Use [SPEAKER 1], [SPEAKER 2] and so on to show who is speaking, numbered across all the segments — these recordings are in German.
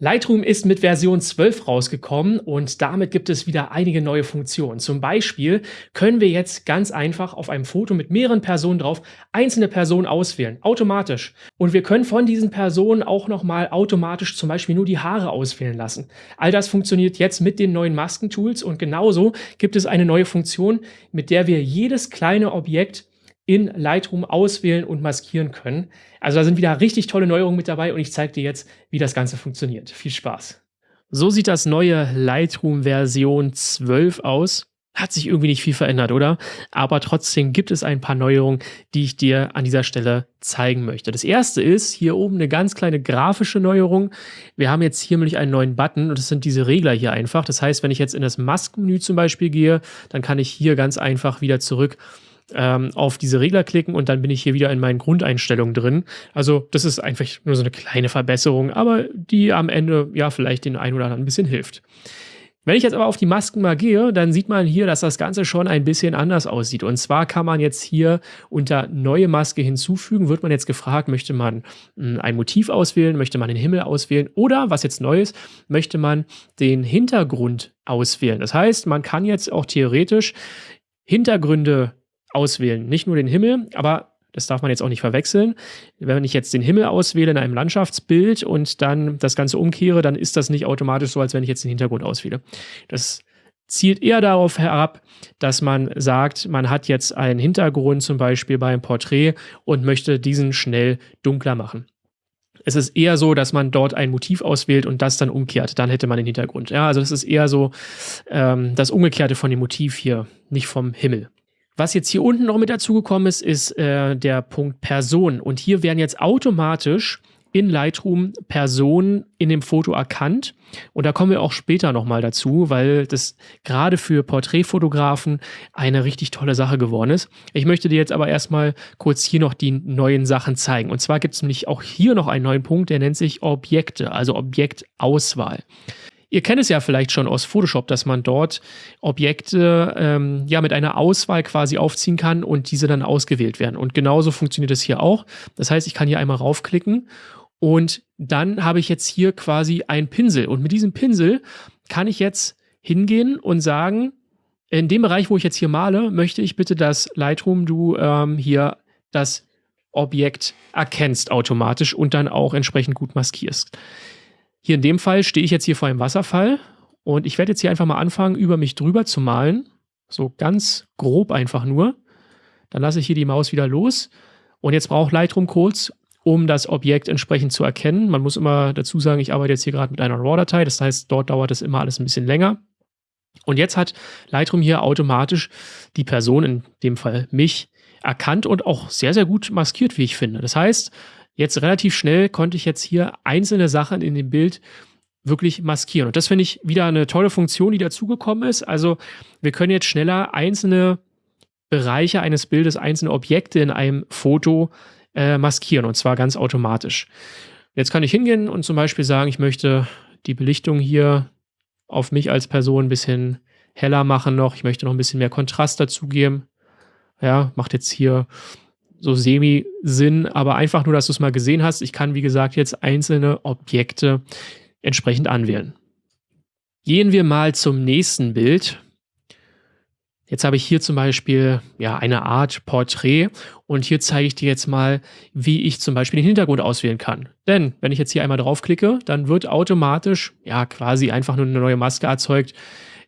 [SPEAKER 1] Lightroom ist mit Version 12 rausgekommen und damit gibt es wieder einige neue Funktionen. Zum Beispiel können wir jetzt ganz einfach auf einem Foto mit mehreren Personen drauf einzelne Personen auswählen, automatisch. Und wir können von diesen Personen auch nochmal automatisch zum Beispiel nur die Haare auswählen lassen. All das funktioniert jetzt mit den neuen Maskentools und genauso gibt es eine neue Funktion, mit der wir jedes kleine Objekt in Lightroom auswählen und maskieren können. Also da sind wieder richtig tolle Neuerungen mit dabei und ich zeige dir jetzt, wie das Ganze funktioniert. Viel Spaß! So sieht das neue Lightroom Version 12 aus. Hat sich irgendwie nicht viel verändert, oder? Aber trotzdem gibt es ein paar Neuerungen, die ich dir an dieser Stelle zeigen möchte. Das erste ist hier oben eine ganz kleine grafische Neuerung. Wir haben jetzt hier nämlich einen neuen Button und das sind diese Regler hier einfach. Das heißt, wenn ich jetzt in das Mask-Menü zum Beispiel gehe, dann kann ich hier ganz einfach wieder zurück ähm, auf diese Regler klicken und dann bin ich hier wieder in meinen Grundeinstellungen drin. Also das ist einfach nur so eine kleine Verbesserung, aber die am Ende ja vielleicht den einen oder anderen ein bisschen hilft. Wenn ich jetzt aber auf die Masken mal gehe, dann sieht man hier, dass das Ganze schon ein bisschen anders aussieht. Und zwar kann man jetzt hier unter neue Maske hinzufügen, wird man jetzt gefragt, möchte man hm, ein Motiv auswählen, möchte man den Himmel auswählen oder, was jetzt neu ist, möchte man den Hintergrund auswählen. Das heißt, man kann jetzt auch theoretisch Hintergründe auswählen. Nicht nur den Himmel, aber das darf man jetzt auch nicht verwechseln. Wenn ich jetzt den Himmel auswähle in einem Landschaftsbild und dann das Ganze umkehre, dann ist das nicht automatisch so, als wenn ich jetzt den Hintergrund auswähle. Das zielt eher darauf herab, dass man sagt, man hat jetzt einen Hintergrund zum Beispiel beim Porträt und möchte diesen schnell dunkler machen. Es ist eher so, dass man dort ein Motiv auswählt und das dann umkehrt. Dann hätte man den Hintergrund. Ja, also das ist eher so ähm, das Umgekehrte von dem Motiv hier, nicht vom Himmel. Was jetzt hier unten noch mit dazugekommen ist, ist äh, der Punkt Person. Und hier werden jetzt automatisch in Lightroom Personen in dem Foto erkannt. Und da kommen wir auch später nochmal dazu, weil das gerade für Porträtfotografen eine richtig tolle Sache geworden ist. Ich möchte dir jetzt aber erstmal kurz hier noch die neuen Sachen zeigen. Und zwar gibt es nämlich auch hier noch einen neuen Punkt, der nennt sich Objekte, also Objektauswahl. Ihr kennt es ja vielleicht schon aus Photoshop, dass man dort Objekte ähm, ja mit einer Auswahl quasi aufziehen kann und diese dann ausgewählt werden. Und genauso funktioniert es hier auch. Das heißt, ich kann hier einmal raufklicken und dann habe ich jetzt hier quasi einen Pinsel. Und mit diesem Pinsel kann ich jetzt hingehen und sagen, in dem Bereich, wo ich jetzt hier male, möchte ich bitte, dass Lightroom du ähm, hier das Objekt erkennst automatisch und dann auch entsprechend gut maskierst. Hier in dem Fall stehe ich jetzt hier vor einem Wasserfall und ich werde jetzt hier einfach mal anfangen, über mich drüber zu malen. So ganz grob einfach nur. Dann lasse ich hier die Maus wieder los. Und jetzt braucht Lightroom kurz, um das Objekt entsprechend zu erkennen. Man muss immer dazu sagen, ich arbeite jetzt hier gerade mit einer RAW-Datei. Das heißt, dort dauert es immer alles ein bisschen länger. Und jetzt hat Lightroom hier automatisch die Person, in dem Fall mich, erkannt und auch sehr, sehr gut maskiert, wie ich finde. Das heißt, jetzt relativ schnell konnte ich jetzt hier einzelne Sachen in dem Bild wirklich maskieren. Und das finde ich wieder eine tolle Funktion, die dazugekommen ist. Also wir können jetzt schneller einzelne Bereiche eines Bildes, einzelne Objekte in einem Foto äh, maskieren und zwar ganz automatisch. Jetzt kann ich hingehen und zum Beispiel sagen, ich möchte die Belichtung hier auf mich als Person ein bisschen heller machen noch. Ich möchte noch ein bisschen mehr Kontrast dazugeben. Ja, macht jetzt hier so semi-Sinn, aber einfach nur, dass du es mal gesehen hast. Ich kann, wie gesagt, jetzt einzelne Objekte entsprechend anwählen. Gehen wir mal zum nächsten Bild. Jetzt habe ich hier zum Beispiel ja, eine Art Porträt und hier zeige ich dir jetzt mal, wie ich zum Beispiel den Hintergrund auswählen kann. Denn wenn ich jetzt hier einmal draufklicke, dann wird automatisch ja quasi einfach nur eine neue Maske erzeugt.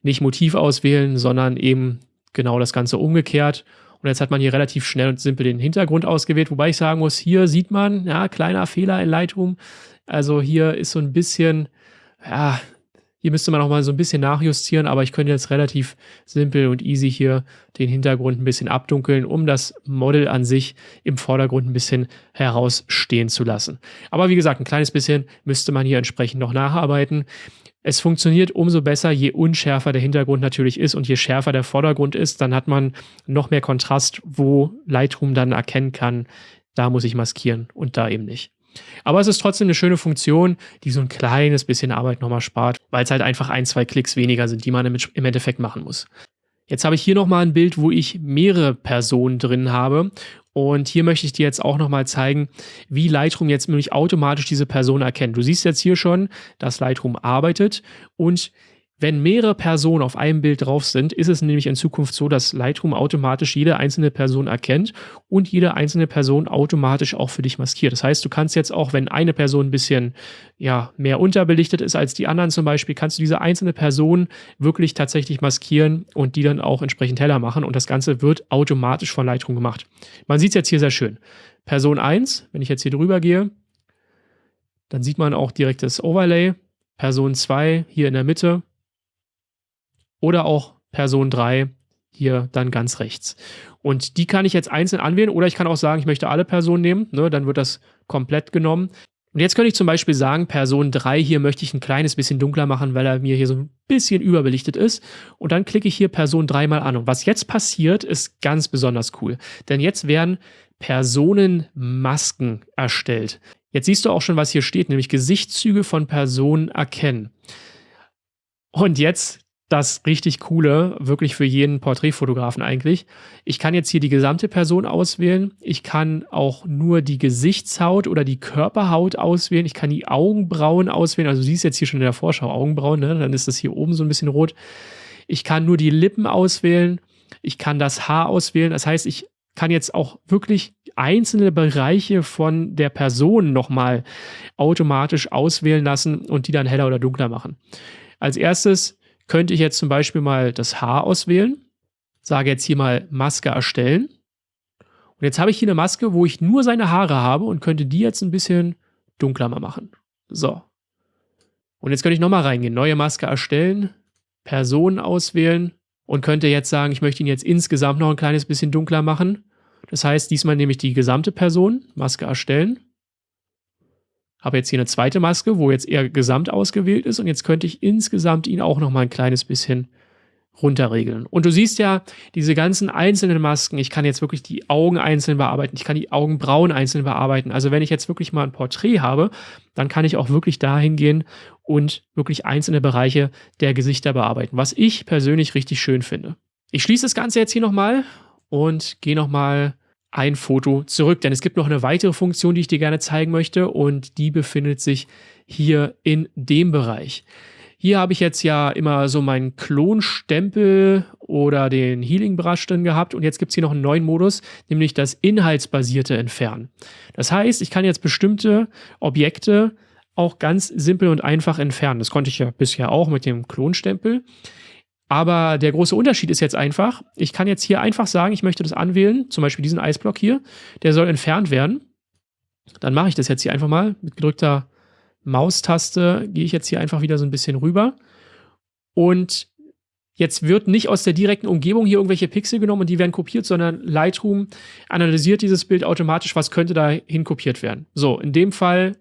[SPEAKER 1] Nicht Motiv auswählen, sondern eben genau das Ganze umgekehrt. Und jetzt hat man hier relativ schnell und simpel den Hintergrund ausgewählt, wobei ich sagen muss, hier sieht man, ja, kleiner Fehler in Lightroom. Also hier ist so ein bisschen, ja, hier müsste man auch mal so ein bisschen nachjustieren, aber ich könnte jetzt relativ simpel und easy hier den Hintergrund ein bisschen abdunkeln, um das Model an sich im Vordergrund ein bisschen herausstehen zu lassen. Aber wie gesagt, ein kleines bisschen müsste man hier entsprechend noch nacharbeiten. Es funktioniert umso besser, je unschärfer der Hintergrund natürlich ist und je schärfer der Vordergrund ist, dann hat man noch mehr Kontrast, wo Lightroom dann erkennen kann, da muss ich maskieren und da eben nicht. Aber es ist trotzdem eine schöne Funktion, die so ein kleines bisschen Arbeit nochmal spart, weil es halt einfach ein, zwei Klicks weniger sind, die man im Endeffekt machen muss. Jetzt habe ich hier nochmal ein Bild, wo ich mehrere Personen drin habe. Und hier möchte ich dir jetzt auch nochmal zeigen, wie Lightroom jetzt nämlich automatisch diese Person erkennt. Du siehst jetzt hier schon, dass Lightroom arbeitet und wenn mehrere Personen auf einem Bild drauf sind, ist es nämlich in Zukunft so, dass Lightroom automatisch jede einzelne Person erkennt und jede einzelne Person automatisch auch für dich maskiert. Das heißt, du kannst jetzt auch, wenn eine Person ein bisschen ja, mehr unterbelichtet ist als die anderen zum Beispiel, kannst du diese einzelne Person wirklich tatsächlich maskieren und die dann auch entsprechend heller machen und das Ganze wird automatisch von Lightroom gemacht. Man sieht es jetzt hier sehr schön. Person 1, wenn ich jetzt hier drüber gehe, dann sieht man auch direkt das Overlay. Person 2 hier in der Mitte oder auch Person 3 hier dann ganz rechts. Und die kann ich jetzt einzeln anwählen oder ich kann auch sagen, ich möchte alle Personen nehmen, ne, dann wird das komplett genommen. Und jetzt könnte ich zum Beispiel sagen, Person 3 hier möchte ich ein kleines bisschen dunkler machen, weil er mir hier so ein bisschen überbelichtet ist. Und dann klicke ich hier Person 3 mal an. Und was jetzt passiert, ist ganz besonders cool. Denn jetzt werden Personenmasken erstellt. Jetzt siehst du auch schon, was hier steht, nämlich Gesichtszüge von Personen erkennen. Und jetzt das richtig coole, wirklich für jeden Porträtfotografen eigentlich. Ich kann jetzt hier die gesamte Person auswählen. Ich kann auch nur die Gesichtshaut oder die Körperhaut auswählen. Ich kann die Augenbrauen auswählen. Also du siehst jetzt hier schon in der Vorschau Augenbrauen, ne? dann ist das hier oben so ein bisschen rot. Ich kann nur die Lippen auswählen. Ich kann das Haar auswählen. Das heißt, ich kann jetzt auch wirklich einzelne Bereiche von der Person nochmal automatisch auswählen lassen und die dann heller oder dunkler machen. Als erstes könnte ich jetzt zum Beispiel mal das Haar auswählen, sage jetzt hier mal Maske erstellen. Und jetzt habe ich hier eine Maske, wo ich nur seine Haare habe und könnte die jetzt ein bisschen dunkler mal machen. So. Und jetzt könnte ich nochmal reingehen, neue Maske erstellen, Personen auswählen und könnte jetzt sagen, ich möchte ihn jetzt insgesamt noch ein kleines bisschen dunkler machen. Das heißt, diesmal nehme ich die gesamte Person, Maske erstellen, habe jetzt hier eine zweite Maske, wo jetzt eher gesamt ausgewählt ist und jetzt könnte ich insgesamt ihn auch noch mal ein kleines bisschen runterregeln. Und du siehst ja diese ganzen einzelnen Masken, ich kann jetzt wirklich die Augen einzeln bearbeiten, ich kann die Augenbrauen einzeln bearbeiten. Also wenn ich jetzt wirklich mal ein Porträt habe, dann kann ich auch wirklich dahin gehen und wirklich einzelne Bereiche der Gesichter bearbeiten, was ich persönlich richtig schön finde. Ich schließe das Ganze jetzt hier nochmal und gehe nochmal ein Foto zurück. Denn es gibt noch eine weitere Funktion, die ich dir gerne zeigen möchte und die befindet sich hier in dem Bereich. Hier habe ich jetzt ja immer so meinen Klonstempel oder den Healing Brush drin gehabt und jetzt gibt es hier noch einen neuen Modus, nämlich das inhaltsbasierte Entfernen. Das heißt, ich kann jetzt bestimmte Objekte auch ganz simpel und einfach entfernen. Das konnte ich ja bisher auch mit dem Klonstempel. Aber der große Unterschied ist jetzt einfach, ich kann jetzt hier einfach sagen, ich möchte das anwählen, zum Beispiel diesen Eisblock hier, der soll entfernt werden. Dann mache ich das jetzt hier einfach mal mit gedrückter Maustaste, gehe ich jetzt hier einfach wieder so ein bisschen rüber. Und jetzt wird nicht aus der direkten Umgebung hier irgendwelche Pixel genommen und die werden kopiert, sondern Lightroom analysiert dieses Bild automatisch, was könnte da hinkopiert werden. So, in dem Fall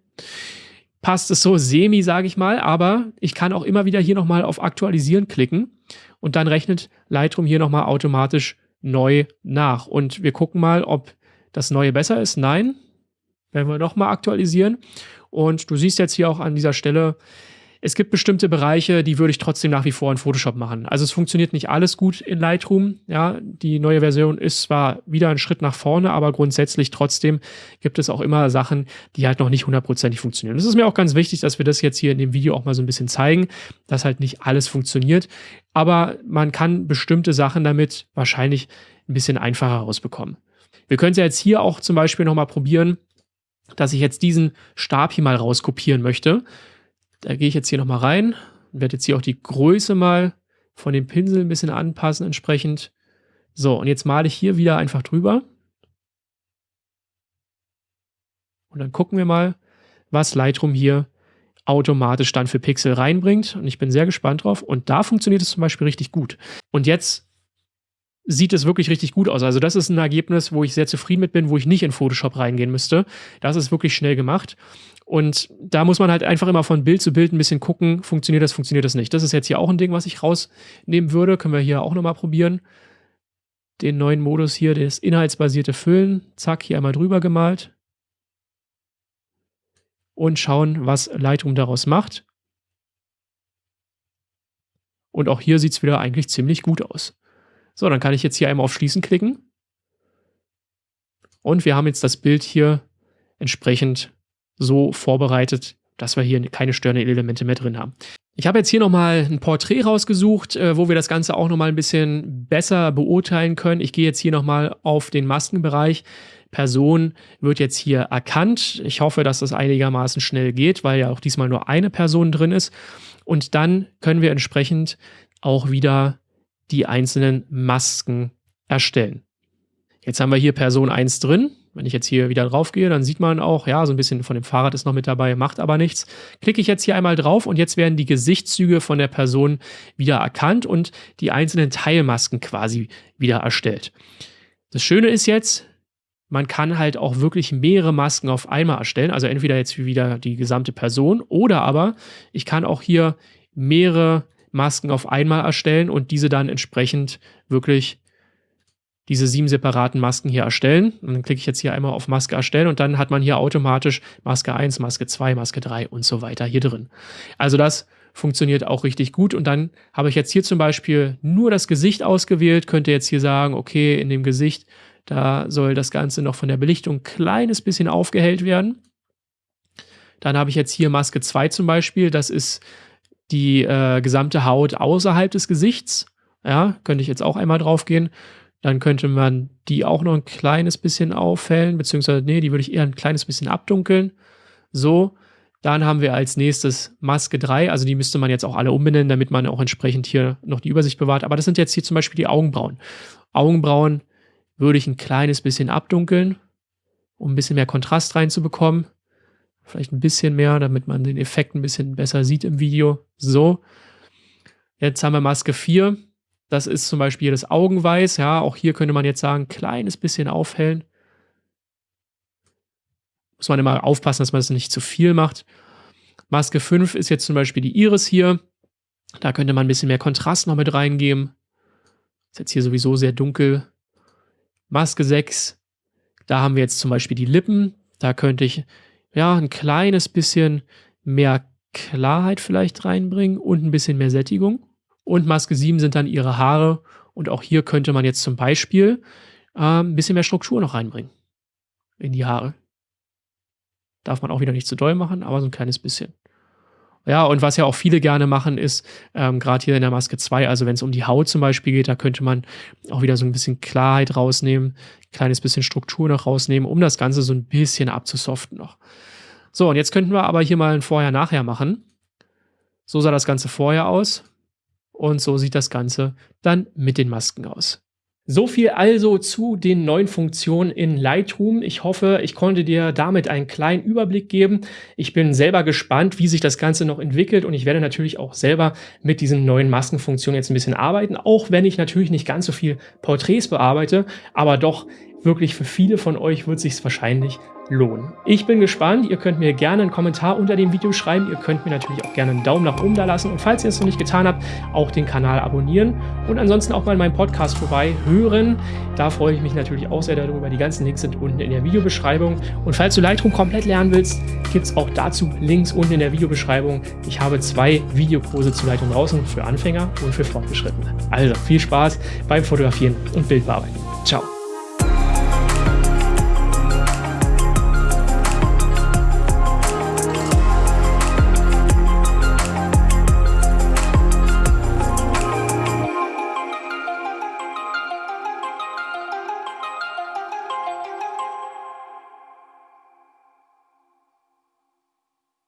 [SPEAKER 1] passt es so semi, sage ich mal, aber ich kann auch immer wieder hier nochmal auf Aktualisieren klicken und dann rechnet Lightroom hier nochmal automatisch neu nach. Und wir gucken mal, ob das Neue besser ist. Nein, werden wir nochmal aktualisieren. Und du siehst jetzt hier auch an dieser Stelle, es gibt bestimmte Bereiche, die würde ich trotzdem nach wie vor in Photoshop machen. Also es funktioniert nicht alles gut in Lightroom. Ja, die neue Version ist zwar wieder ein Schritt nach vorne, aber grundsätzlich trotzdem gibt es auch immer Sachen, die halt noch nicht hundertprozentig funktionieren. Es ist mir auch ganz wichtig, dass wir das jetzt hier in dem Video auch mal so ein bisschen zeigen, dass halt nicht alles funktioniert. Aber man kann bestimmte Sachen damit wahrscheinlich ein bisschen einfacher rausbekommen. Wir können es ja jetzt hier auch zum Beispiel nochmal probieren, dass ich jetzt diesen Stab hier mal rauskopieren möchte. Da gehe ich jetzt hier nochmal rein und werde jetzt hier auch die Größe mal von dem Pinsel ein bisschen anpassen entsprechend. So, und jetzt male ich hier wieder einfach drüber. Und dann gucken wir mal, was Lightroom hier automatisch dann für Pixel reinbringt. Und ich bin sehr gespannt drauf. Und da funktioniert es zum Beispiel richtig gut. Und jetzt sieht es wirklich richtig gut aus. Also das ist ein Ergebnis, wo ich sehr zufrieden mit bin, wo ich nicht in Photoshop reingehen müsste. Das ist wirklich schnell gemacht. Und da muss man halt einfach immer von Bild zu Bild ein bisschen gucken, funktioniert das, funktioniert das nicht. Das ist jetzt hier auch ein Ding, was ich rausnehmen würde. Können wir hier auch nochmal probieren. Den neuen Modus hier, das inhaltsbasierte Füllen. Zack, hier einmal drüber gemalt. Und schauen, was Lightroom daraus macht. Und auch hier sieht es wieder eigentlich ziemlich gut aus. So, dann kann ich jetzt hier einmal auf Schließen klicken. Und wir haben jetzt das Bild hier entsprechend so vorbereitet, dass wir hier keine störenden Elemente mehr drin haben. Ich habe jetzt hier nochmal ein Porträt rausgesucht, äh, wo wir das Ganze auch nochmal ein bisschen besser beurteilen können. Ich gehe jetzt hier nochmal auf den Maskenbereich. Person wird jetzt hier erkannt. Ich hoffe, dass das einigermaßen schnell geht, weil ja auch diesmal nur eine Person drin ist. Und dann können wir entsprechend auch wieder die einzelnen Masken erstellen. Jetzt haben wir hier Person 1 drin. Wenn ich jetzt hier wieder drauf gehe, dann sieht man auch, ja, so ein bisschen von dem Fahrrad ist noch mit dabei, macht aber nichts. Klicke ich jetzt hier einmal drauf und jetzt werden die Gesichtszüge von der Person wieder erkannt und die einzelnen Teilmasken quasi wieder erstellt. Das Schöne ist jetzt, man kann halt auch wirklich mehrere Masken auf einmal erstellen. Also entweder jetzt wieder die gesamte Person oder aber ich kann auch hier mehrere Masken auf einmal erstellen und diese dann entsprechend wirklich diese sieben separaten Masken hier erstellen. Und dann klicke ich jetzt hier einmal auf Maske erstellen und dann hat man hier automatisch Maske 1, Maske 2, Maske 3 und so weiter hier drin. Also das funktioniert auch richtig gut. Und dann habe ich jetzt hier zum Beispiel nur das Gesicht ausgewählt, könnte jetzt hier sagen, okay, in dem Gesicht, da soll das Ganze noch von der Belichtung ein kleines bisschen aufgehellt werden. Dann habe ich jetzt hier Maske 2 zum Beispiel, das ist die äh, gesamte Haut außerhalb des Gesichts. Ja, könnte ich jetzt auch einmal drauf gehen. Dann könnte man die auch noch ein kleines bisschen aufhellen, beziehungsweise, nee, die würde ich eher ein kleines bisschen abdunkeln. So, dann haben wir als nächstes Maske 3, also die müsste man jetzt auch alle umbenennen, damit man auch entsprechend hier noch die Übersicht bewahrt. Aber das sind jetzt hier zum Beispiel die Augenbrauen. Augenbrauen würde ich ein kleines bisschen abdunkeln, um ein bisschen mehr Kontrast reinzubekommen. Vielleicht ein bisschen mehr, damit man den Effekt ein bisschen besser sieht im Video. So. Jetzt haben wir Maske 4. Das ist zum Beispiel das Augenweiß. Ja, auch hier könnte man jetzt sagen, kleines bisschen aufhellen. Muss man immer aufpassen, dass man es das nicht zu viel macht. Maske 5 ist jetzt zum Beispiel die Iris hier. Da könnte man ein bisschen mehr Kontrast noch mit reingeben. Ist jetzt hier sowieso sehr dunkel. Maske 6, da haben wir jetzt zum Beispiel die Lippen. Da könnte ich ja ein kleines bisschen mehr Klarheit vielleicht reinbringen und ein bisschen mehr Sättigung. Und Maske 7 sind dann ihre Haare. Und auch hier könnte man jetzt zum Beispiel äh, ein bisschen mehr Struktur noch reinbringen in die Haare. Darf man auch wieder nicht zu doll machen, aber so ein kleines bisschen. Ja, und was ja auch viele gerne machen, ist, ähm, gerade hier in der Maske 2, also wenn es um die Haut zum Beispiel geht, da könnte man auch wieder so ein bisschen Klarheit rausnehmen, ein kleines bisschen Struktur noch rausnehmen, um das Ganze so ein bisschen abzusoften noch. So, und jetzt könnten wir aber hier mal ein Vorher-Nachher machen. So sah das Ganze vorher aus. Und so sieht das Ganze dann mit den Masken aus. So viel also zu den neuen Funktionen in Lightroom. Ich hoffe, ich konnte dir damit einen kleinen Überblick geben. Ich bin selber gespannt, wie sich das Ganze noch entwickelt und ich werde natürlich auch selber mit diesen neuen Maskenfunktionen jetzt ein bisschen arbeiten, auch wenn ich natürlich nicht ganz so viel Porträts bearbeite, aber doch wirklich für viele von euch wird sich wahrscheinlich lohnen. Ich bin gespannt. Ihr könnt mir gerne einen Kommentar unter dem Video schreiben. Ihr könnt mir natürlich auch gerne einen Daumen nach oben da lassen. Und falls ihr es noch nicht getan habt, auch den Kanal abonnieren. Und ansonsten auch mal meinen Podcast vorbei hören. Da freue ich mich natürlich auch sehr darüber. Die ganzen Links sind unten in der Videobeschreibung. Und falls du Lightroom komplett lernen willst, gibt es auch dazu Links unten in der Videobeschreibung. Ich habe zwei Videokurse zu Lightroom draußen für Anfänger und für Fortgeschrittene. Also viel Spaß beim Fotografieren und Bildbearbeiten. Ciao.